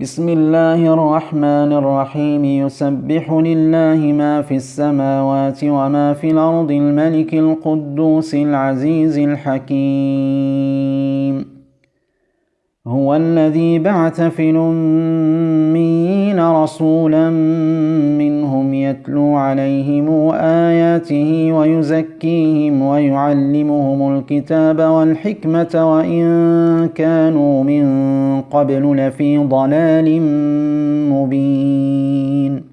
بسم الله الرحمن الرحيم. يسبح لله ما في السماوات وما في الأرض الملك القدوس العزيز الحكيم. هو الذي بعث في الأمين رسولا منهم يتلو عليهم آياته ويزكيهم ويعلمهم الكتاب والحكمة وإن كانوا من قبل لفي ضلال مبين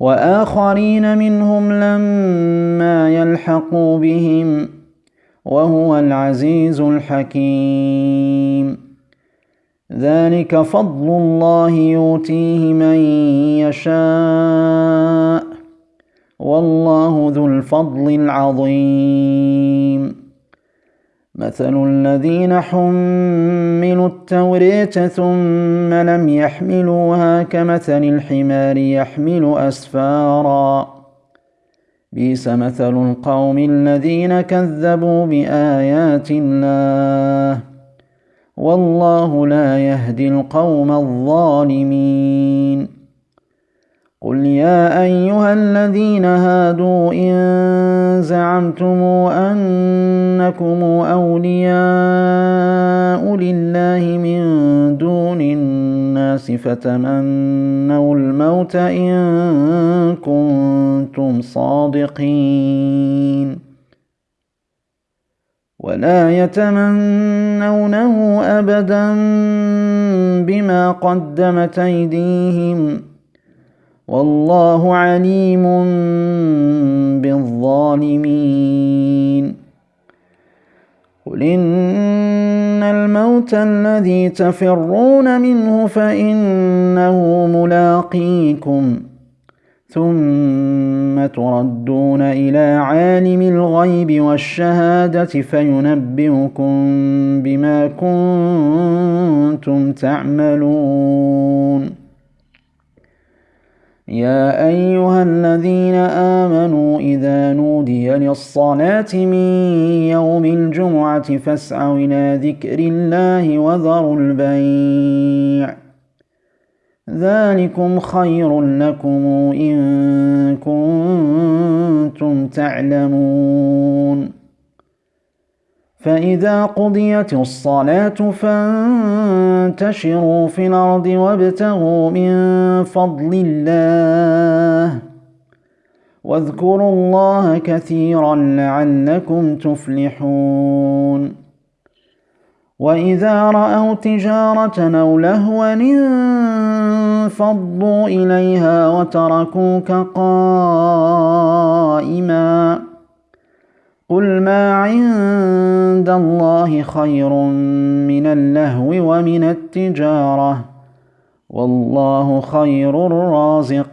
وآخرين منهم لما يلحقوا بهم وهو العزيز الحكيم ذلك فضل الله يؤتيه من يشاء. والله ذو الفضل العظيم. مثل الذين حملوا التورية ثم لم يحملوها كمثل الحمار يحمل أسفارا. بيس مثل القوم الذين كذبوا بآيات الله. والله لا يهدي القوم الظالمين. قل يا أيها الذين هادوا إن زعمتم أنكم أولياء لله من دون الناس فتمنوا الموت إن كنتم صادقين. ولا يتمنونه ابدا بما قدمت أيديهم. والله عليم بالظالمين. قل إن الموت الذي تفرون منه فإنه ملاقيكم. تردون إلى عالم الغيب والشهادة فينبئكم بما كنتم تعملون. يا أيها الذين آمنوا إذا نودي للصلاة من يوم الجمعة فاسعوا إلى ذكر الله وذروا البيع. ذلكم خير لكم إن كنتم تعلمون. فإذا قضيت الصلاة فانتشروا في الأرض وابتغوا من فضل الله واذكروا الله كثيرا لعلكم تفلحون. وإذا رأوا تجارة أو لهوا انفضوا إليها وتركوك قائما قل ما عند الله خير من اللهو ومن التجارة والله خير الرازقين